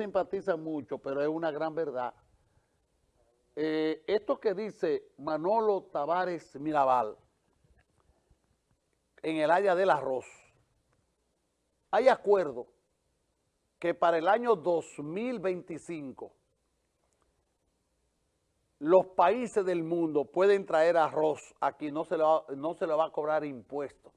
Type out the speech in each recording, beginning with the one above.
simpatizan mucho, pero es una gran verdad. Eh, esto que dice Manolo Tavares Mirabal en el área del arroz, hay acuerdo que para el año 2025 los países del mundo pueden traer arroz aquí, no se le va, no se le va a cobrar impuestos.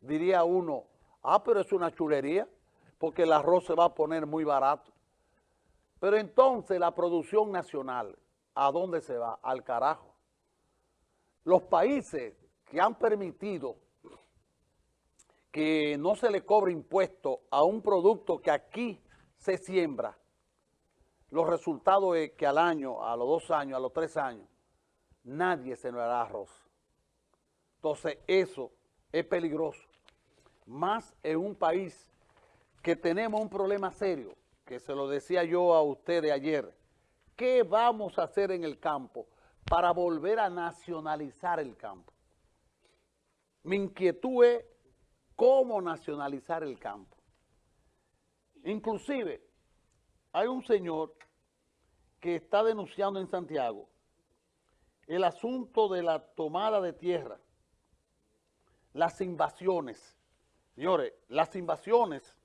Diría uno, ah, pero es una chulería, porque el arroz se va a poner muy barato. Pero entonces la producción nacional, ¿a dónde se va? Al carajo. Los países que han permitido que no se le cobre impuesto a un producto que aquí se siembra, los resultados es que al año, a los dos años, a los tres años, nadie se nos hará arroz. Entonces eso es peligroso. Más en un país que tenemos un problema serio, que se lo decía yo a ustedes ayer. ¿Qué vamos a hacer en el campo para volver a nacionalizar el campo? Mi inquietud es cómo nacionalizar el campo. Inclusive, hay un señor que está denunciando en Santiago el asunto de la tomada de tierra, las invasiones. Señores, las invasiones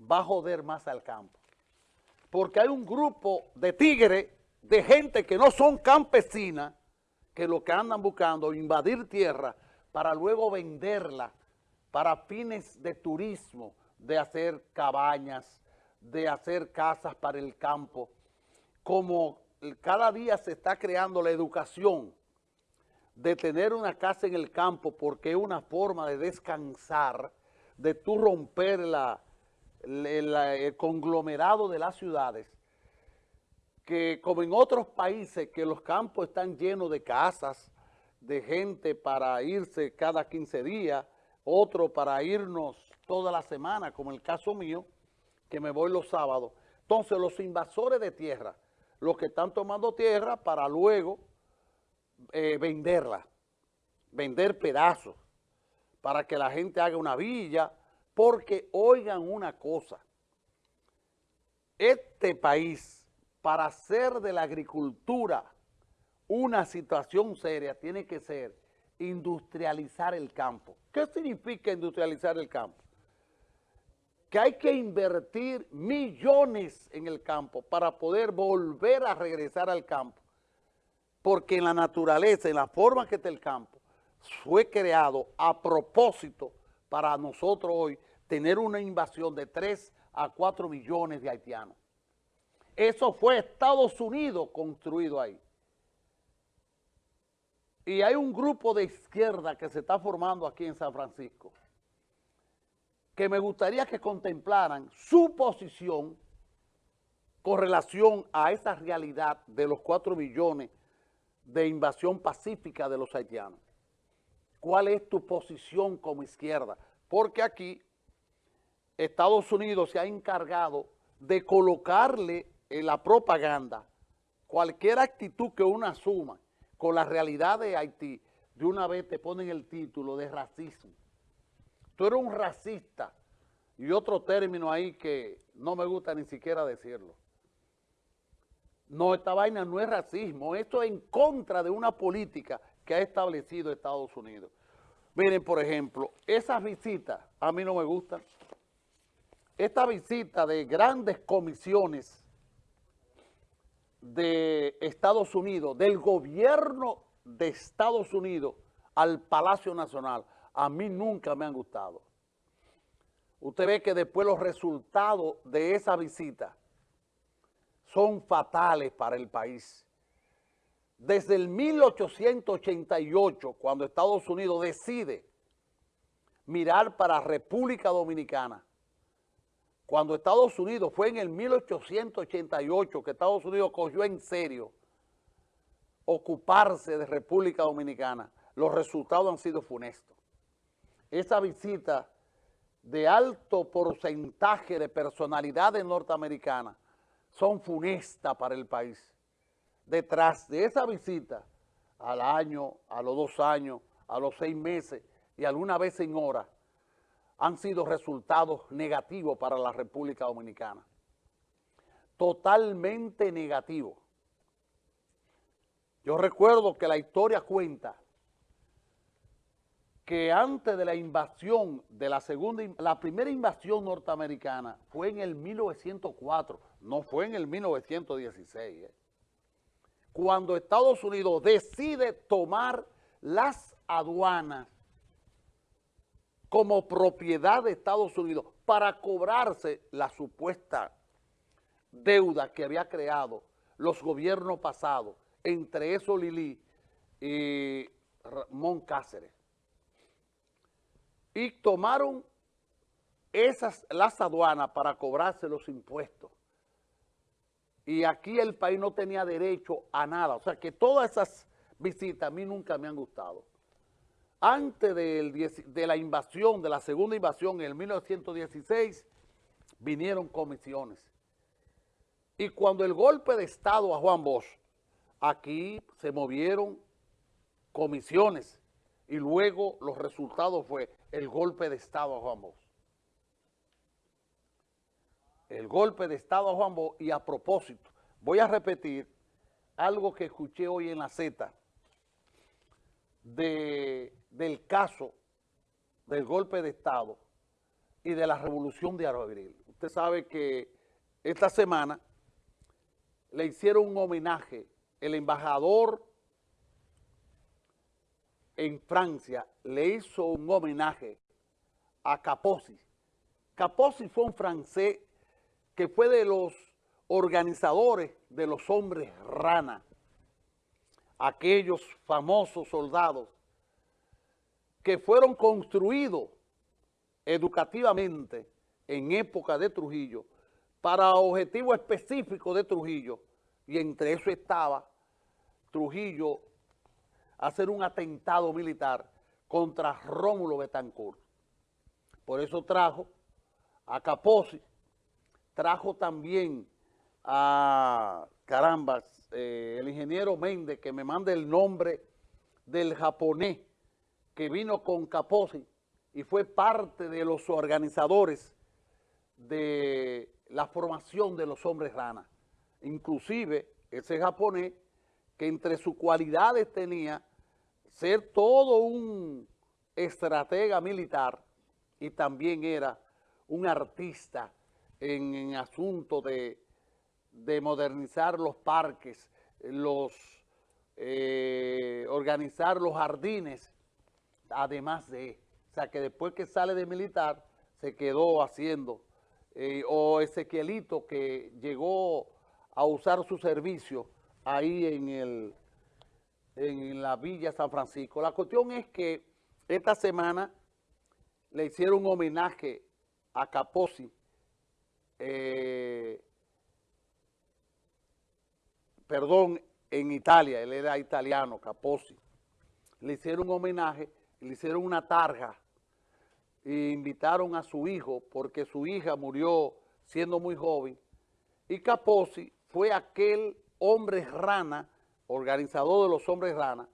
va a joder más al campo. Porque hay un grupo de tigres, de gente que no son campesinas, que lo que andan buscando es invadir tierra para luego venderla para fines de turismo, de hacer cabañas, de hacer casas para el campo, como cada día se está creando la educación de tener una casa en el campo porque es una forma de descansar, de tú romper el conglomerado de las ciudades, que como en otros países que los campos están llenos de casas, de gente para irse cada 15 días, otro para irnos toda la semana, como el caso mío, que me voy los sábados. Entonces, los invasores de tierra, los que están tomando tierra para luego eh, venderla, vender pedazos, para que la gente haga una villa, porque oigan una cosa, este país, para hacer de la agricultura una situación seria, tiene que ser industrializar el campo. ¿Qué significa industrializar el campo? Que hay que invertir millones en el campo para poder volver a regresar al campo. Porque en la naturaleza, en la forma que está el campo, fue creado a propósito para nosotros hoy tener una invasión de 3 a 4 millones de haitianos. Eso fue Estados Unidos construido ahí. Y hay un grupo de izquierda que se está formando aquí en San Francisco que me gustaría que contemplaran su posición con relación a esa realidad de los 4 millones de invasión pacífica de los haitianos. ¿Cuál es tu posición como izquierda? Porque aquí Estados Unidos se ha encargado de colocarle en la propaganda cualquier actitud que uno asuma con la realidad de Haití, de una vez te ponen el título de racismo. Tú eres un racista. Y otro término ahí que no me gusta ni siquiera decirlo. No, esta vaina no es racismo, esto es en contra de una política que ha establecido Estados Unidos. Miren, por ejemplo, esas visitas a mí no me gustan. Esta visita de grandes comisiones de Estados Unidos, del gobierno de Estados Unidos al Palacio Nacional, a mí nunca me han gustado. Usted ve que después los resultados de esa visita son fatales para el país. Desde el 1888, cuando Estados Unidos decide mirar para República Dominicana, cuando Estados Unidos fue en el 1888 que Estados Unidos cogió en serio ocuparse de República Dominicana, los resultados han sido funestos. Esa visita de alto porcentaje de personalidades norteamericanas son funestas para el país. Detrás de esa visita, al año, a los dos años, a los seis meses y alguna vez en hora, han sido resultados negativos para la República Dominicana. totalmente negativo. Yo recuerdo que la historia cuenta que antes de la invasión de la segunda, la primera invasión norteamericana fue en el 1904, no fue en el 1916, ¿eh? Cuando Estados Unidos decide tomar las aduanas como propiedad de Estados Unidos para cobrarse la supuesta deuda que había creado los gobiernos pasados, entre eso Lili y Ramón Cáceres. Y tomaron esas, las aduanas para cobrarse los impuestos. Y aquí el país no tenía derecho a nada. O sea que todas esas visitas a mí nunca me han gustado. Antes de la invasión, de la segunda invasión en el 1916, vinieron comisiones. Y cuando el golpe de Estado a Juan Bosch, aquí se movieron comisiones y luego los resultados fue el golpe de Estado a Juan Bosch. El golpe de Estado a Juan Bosch y a propósito, voy a repetir algo que escuché hoy en la Z del caso del golpe de Estado y de la revolución de Abril. Usted sabe que esta semana le hicieron un homenaje, el embajador en Francia le hizo un homenaje a Capozzi. Capozzi fue un francés que fue de los organizadores de los hombres rana, aquellos famosos soldados que fueron construidos educativamente en época de Trujillo para objetivo específico de Trujillo, y entre eso estaba Trujillo hacer un atentado militar contra Rómulo Betancourt. Por eso trajo a Capozzi, trajo también a, caramba, eh, el ingeniero Méndez, que me mande el nombre del japonés que vino con Capozzi y fue parte de los organizadores de la formación de los hombres rana. Inclusive ese japonés que entre sus cualidades tenía ser todo un estratega militar y también era un artista en, en asunto de, modernizar los parques, los eh, organizar los jardines, además de, o sea que después que sale de militar se quedó haciendo eh, o Ezequielito que llegó a usar su servicio ahí en, el, en la Villa San Francisco. La cuestión es que esta semana le hicieron un homenaje a Capozzi, eh, perdón, en Italia, él era italiano, Capozzi. Le hicieron un homenaje, le hicieron una tarja e invitaron a su hijo porque su hija murió siendo muy joven y Capozzi fue aquel hombre rana, organizador de los hombres rana,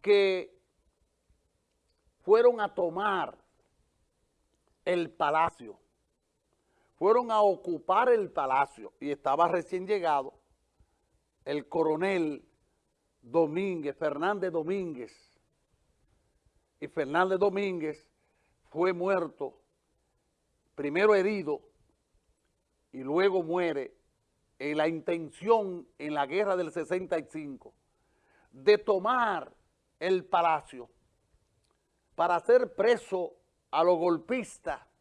que fueron a tomar el palacio, fueron a ocupar el palacio y estaba recién llegado el coronel Domínguez, Fernández Domínguez, y Fernández Domínguez fue muerto, primero herido y luego muere en la intención en la guerra del 65 de tomar el palacio para hacer preso a los golpistas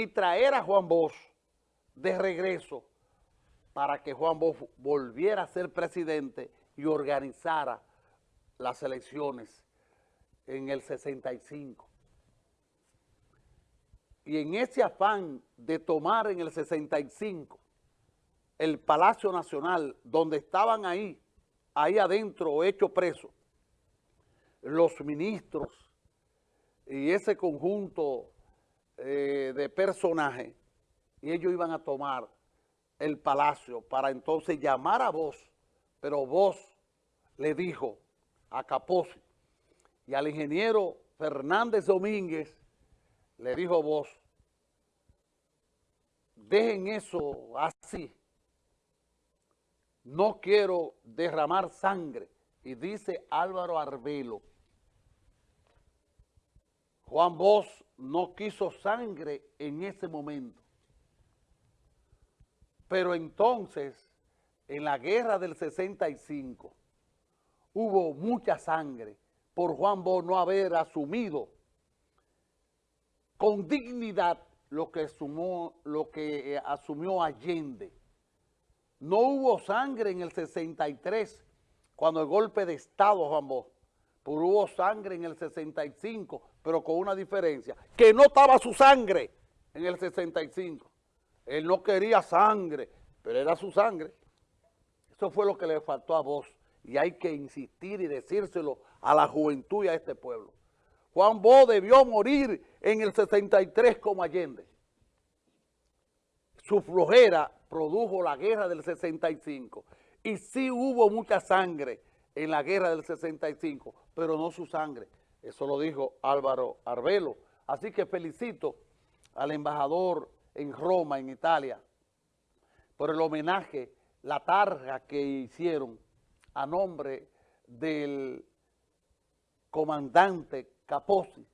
y traer a Juan Bosch de regreso para que Juan Bosch volviera a ser presidente y organizara las elecciones en el 65 y en ese afán de tomar en el 65 el Palacio Nacional, donde estaban ahí, ahí adentro, hecho preso, los ministros y ese conjunto eh, de personajes, y ellos iban a tomar el palacio para entonces llamar a vos, pero vos le dijo a Capozzi y al ingeniero Fernández Domínguez, le dijo vos, dejen eso así. No quiero derramar sangre. Y dice Álvaro Arbelo, Juan Bosch no quiso sangre en ese momento. Pero entonces, en la guerra del 65, hubo mucha sangre por Juan Bosch no haber asumido con dignidad lo que, eh, asumió Allende. No hubo sangre en el 63, cuando el golpe de Estado, Juan Bosch, pero hubo sangre en el 65, pero con una diferencia, que no estaba su sangre en el 65. Él no quería sangre, pero era su sangre. Eso fue lo que le faltó a vos y hay que insistir y decírselo a la juventud y a este pueblo. Juan Bo debió morir en el 63 como Allende. Su flojera produjo la guerra del 65 y sí hubo mucha sangre en la guerra del 65, pero no su sangre. Eso lo dijo Álvaro Arbelo. Así que felicito al embajador en Roma, en Italia, por el homenaje, la tarja que hicieron a nombre del comandante Capozzi,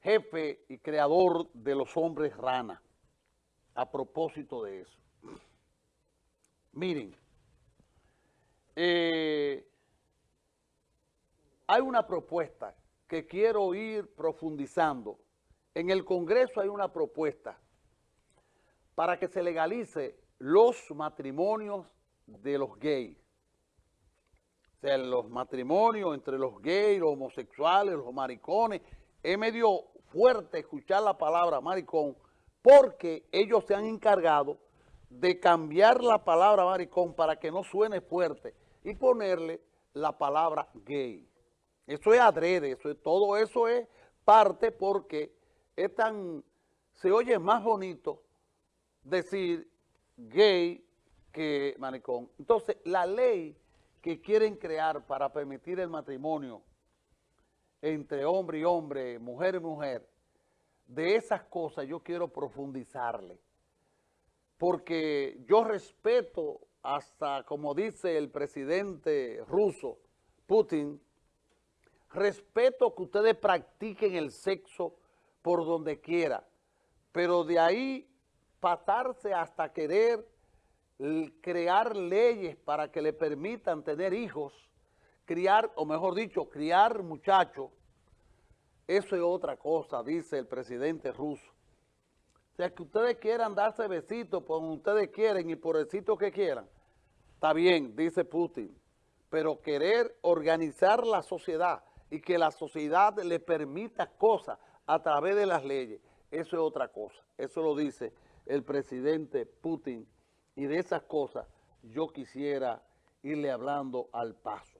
jefe y creador de los hombres rana, a propósito de eso. Miren, eh, hay una propuesta que quiero ir profundizando. En el Congreso hay una propuesta para que se legalice los matrimonios de los gays. O sea, los matrimonios entre los gays, los homosexuales, los maricones. Es medio fuerte escuchar la palabra maricón porque ellos se han encargado de cambiar la palabra maricón para que no suene fuerte y ponerle la palabra gay. Eso es adrede, eso es, todo eso es parte porque es tan, se oye más bonito decir gay que maricón. Entonces, la ley que quieren crear para permitir el matrimonio entre hombre y hombre, mujer y mujer, de esas cosas yo quiero profundizarle. Porque yo respeto hasta, como dice el presidente ruso, Putin, respeto que ustedes practiquen el sexo por donde quiera, pero de ahí pasarse hasta querer crear leyes para que le permitan tener hijos, criar, o mejor dicho, criar muchachos, eso es otra cosa, dice el presidente ruso. O sea, que ustedes quieran darse besitos por donde ustedes quieren y por el sitio que quieran, está bien, dice Putin, pero querer organizar la sociedad y que la sociedad le permita cosas a través de las leyes, eso es otra cosa. Eso lo dice el presidente Putin y de esas cosas yo quisiera irle hablando al paso.